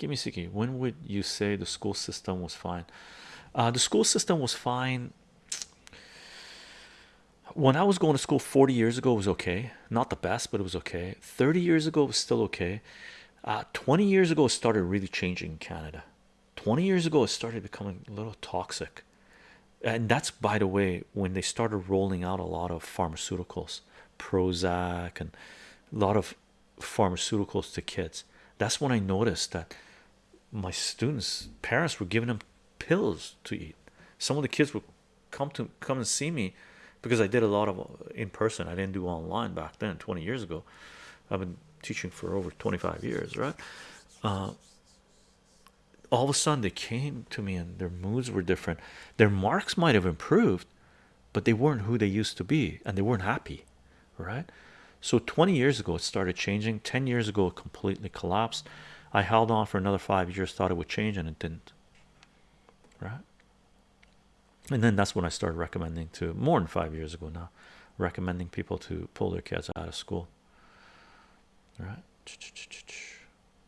give me second. When would you say the school system was fine? Uh, the school system was fine. When I was going to school 40 years ago it was okay. Not the best but it was okay. 30 years ago it was still okay. Uh, 20 years ago it started really changing in Canada. 20 years ago it started becoming a little toxic. And that's by the way when they started rolling out a lot of pharmaceuticals Prozac and a lot of pharmaceuticals to kids. That's when I noticed that my students parents were giving them pills to eat. Some of the kids would come to come and see me because I did a lot of uh, in person. I didn't do online back then 20 years ago. I've been teaching for over 25 years right? Uh, all of a sudden they came to me and their moods were different. Their marks might have improved but they weren't who they used to be and they weren't happy right? So 20 years ago it started changing. 10 years ago it completely collapsed I held on for another five years thought it would change and it didn't. Right? And then that's when I started recommending to more than five years ago now recommending people to pull their kids out of school. Right